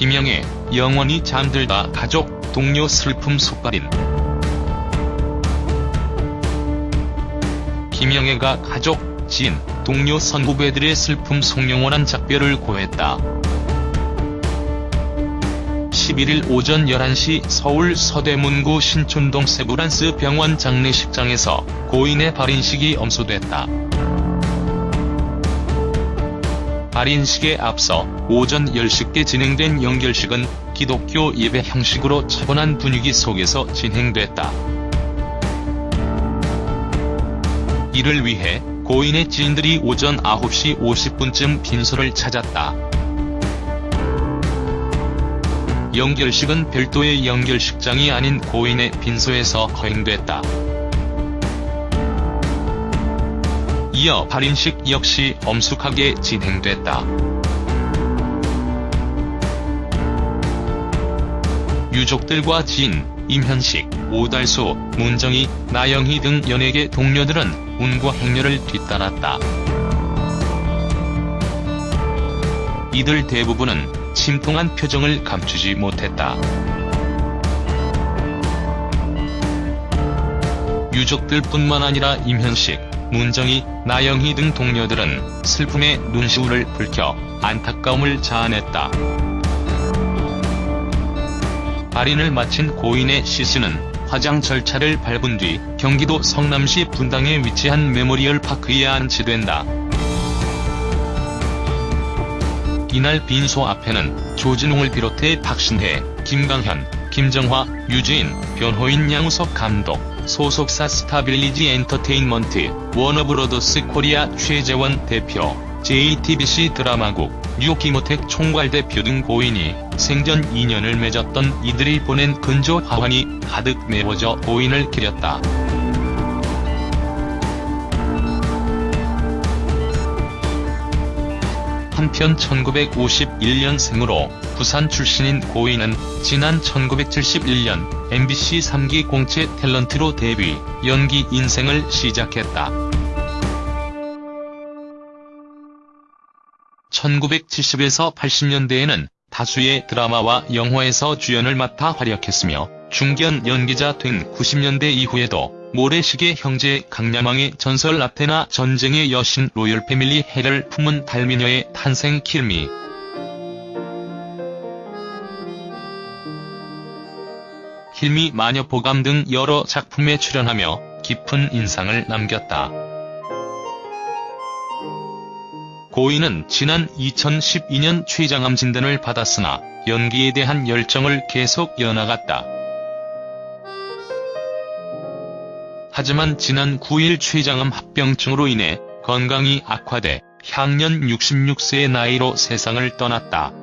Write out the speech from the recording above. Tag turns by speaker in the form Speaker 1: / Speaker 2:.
Speaker 1: 김영애, 영원히 잠들다 가족, 동료 슬픔 속발인 김영애가 가족, 지인, 동료 선후배들의 슬픔 속 영원한 작별을 고했다. 11일 오전 11시 서울 서대문구 신촌동 세브란스 병원 장례식장에서 고인의 발인식이 엄수됐다. 발인식에 앞서 오전 10시께 진행된 연결식은 기독교 예배 형식으로 차분한 분위기 속에서 진행됐다. 이를 위해 고인의 지인들이 오전 9시 50분쯤 빈소를 찾았다. 연결식은 별도의 연결식장이 아닌 고인의 빈소에서 거행됐다. 이어 발인식 역시 엄숙하게 진행됐다. 유족들과 지인, 임현식, 오달수, 문정희, 나영희 등 연예계 동료들은 운과 행렬을 뒤따랐다. 이들 대부분은 침통한 표정을 감추지 못했다. 유족들뿐만 아니라 임현식, 문정희, 나영희 등 동료들은 슬픔의 눈시울을 붉혀 안타까움을 자아냈다. 발인을 마친 고인의 시신은 화장 절차를 밟은 뒤 경기도 성남시 분당에 위치한 메모리얼 파크에 안치된다. 이날 빈소 앞에는 조진웅을 비롯해 박신혜, 김강현, 김정화, 유지인, 변호인 양우석 감독, 소속사 스타빌리지 엔터테인먼트, 워너브로더스 코리아 최재원 대표, JTBC 드라마국, 뉴키모텍 총괄대표 등 고인이 생전 인연을 맺었던 이들이 보낸 근조 화환이 가득 메워져 고인을 기렸다. 한편 1951년생으로 부산 출신인 고인은 지난 1971년 MBC 3기 공채 탤런트로 데뷔, 연기 인생을 시작했다. 1970에서 80년대에는 다수의 드라마와 영화에서 주연을 맡아 활약했으며 중견 연기자 된 90년대 이후에도 모래시계 형제 강야망의 전설 아테나 전쟁의 여신 로열 패밀리 해를 품은 달미녀의 탄생 킬미 킬미 마녀 보감 등 여러 작품에 출연하며 깊은 인상을 남겼다. 고인은 지난 2012년 췌장암 진단을 받았으나 연기에 대한 열정을 계속 이어나갔다. 하지만 지난 9일 췌장암 합병증으로 인해 건강이 악화돼 향년 66세의 나이로 세상을 떠났다.